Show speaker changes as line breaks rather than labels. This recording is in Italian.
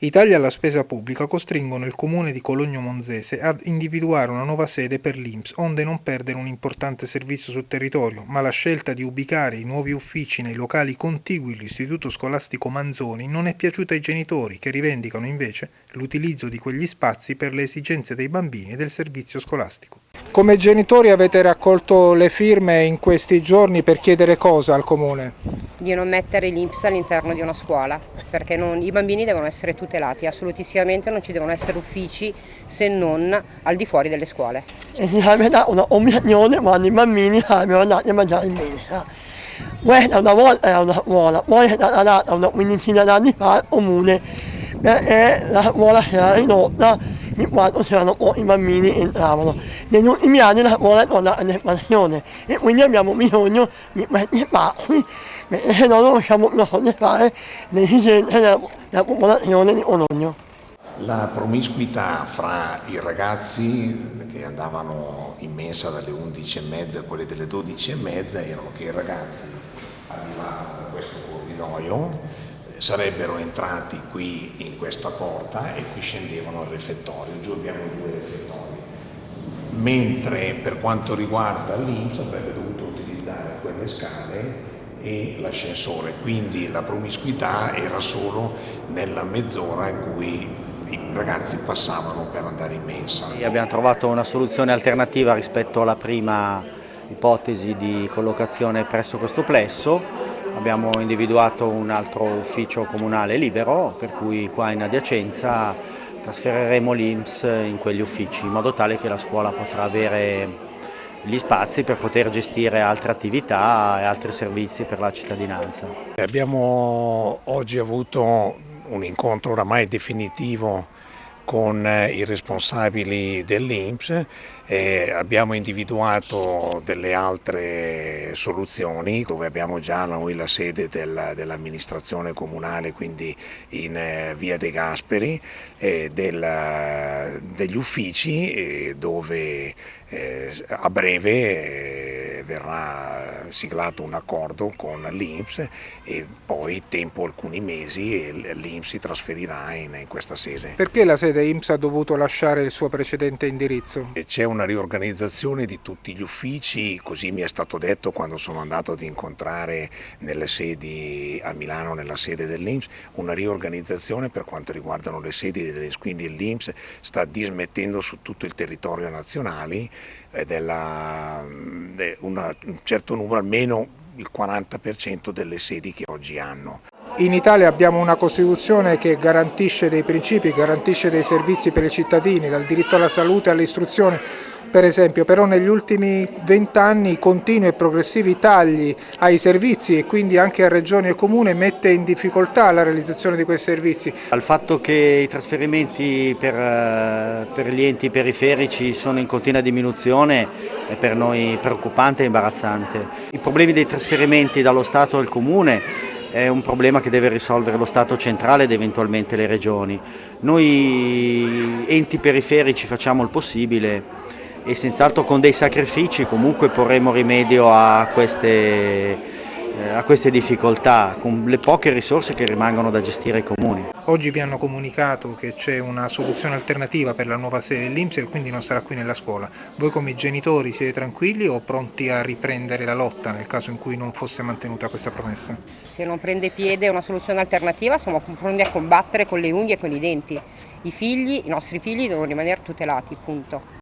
I tagli alla spesa pubblica costringono il comune di Cologno Monzese ad individuare una nuova sede per l'Inps, onde non perdere un importante servizio sul territorio, ma la scelta di ubicare i nuovi uffici nei locali contigui all'istituto scolastico Manzoni non è piaciuta ai genitori, che rivendicano invece l'utilizzo di quegli spazi per le esigenze dei bambini e del servizio scolastico. Come genitori avete raccolto le firme in questi giorni per chiedere cosa al comune?
Di non mettere l'Inps all'interno di una scuola, perché non, i bambini devono essere tutelati, assolutissimamente non ci devono essere uffici se non al di fuori delle scuole.
E dà una opinione quando i bambini sarebbero andati a mangiare in mensa. Questa una volta era una scuola, poi è stata data una quindicina d'anni fa al comune, perché la scuola si era ridotta in quanto c'erano pochi bambini che entravano. Negli ultimi anni la scuola è tornata in espansione e quindi abbiamo bisogno di questi spazi perché se no non riusciamo più a soddisfare le esigenze della, della popolazione di Cologno.
La promiscuità fra i ragazzi che andavano in mensa dalle 11.30 a quelle delle 12.30 erano che i ragazzi arrivavano da questo corridoio sarebbero entrati qui in questa porta e qui scendevano al refettorio, giù abbiamo due refettori, mentre per quanto riguarda l'Inps avrebbe dovuto utilizzare quelle scale e l'ascensore, quindi la promiscuità era solo nella mezz'ora in cui i ragazzi passavano per andare in mensa.
Abbiamo trovato una soluzione alternativa rispetto alla prima ipotesi di collocazione presso questo plesso Abbiamo individuato un altro ufficio comunale libero, per cui qua in adiacenza trasferiremo l'Inps in quegli uffici, in modo tale che la scuola potrà avere gli spazi per poter gestire altre attività e altri servizi per la cittadinanza.
Abbiamo oggi avuto un incontro oramai definitivo con eh, i responsabili dell'Inps e abbiamo individuato delle altre soluzioni dove abbiamo già noi la sede del, dell'amministrazione comunale quindi in eh, via De Gasperi e del, degli uffici dove eh, a breve verrà siglato un accordo con l'Inps e poi tempo alcuni mesi l'Inps si trasferirà in, questa sede.
Perché la sede IMSS ha dovuto lasciare il suo precedente indirizzo?
C'è una riorganizzazione di tutti gli uffici, così mi è stato detto quando sono andato ad incontrare nelle sedi a Milano, nella sede dell'Inps, una riorganizzazione per quanto riguardano le sedi dell'Inps, quindi l'Inps sta dismettendo su tutto il territorio nazionale della, una, un certo numero, almeno il 40% delle sedi che oggi hanno.
In Italia abbiamo una Costituzione che garantisce dei principi, garantisce dei servizi per i cittadini, dal diritto alla salute all'istruzione, per esempio, però negli ultimi vent'anni continui e progressivi tagli ai servizi e quindi anche a regioni e comune mette in difficoltà la realizzazione di questi servizi.
Al fatto che i trasferimenti per, eh, per gli enti periferici sono in continua diminuzione è per noi preoccupante e imbarazzante. I problemi dei trasferimenti dallo Stato al Comune è un problema che deve risolvere lo Stato centrale ed eventualmente le regioni. Noi enti periferici facciamo il possibile e senz'altro con dei sacrifici comunque porremo rimedio a queste, a queste difficoltà con le poche risorse che rimangono da gestire ai comuni.
Oggi vi hanno comunicato che c'è una soluzione alternativa per la nuova sede dell'Inps e quindi non sarà qui nella scuola. Voi come genitori siete tranquilli o pronti a riprendere la lotta nel caso in cui non fosse mantenuta questa promessa?
Se non prende piede una soluzione alternativa siamo pronti a combattere con le unghie e con i denti. I figli, i nostri figli devono rimanere tutelati, punto.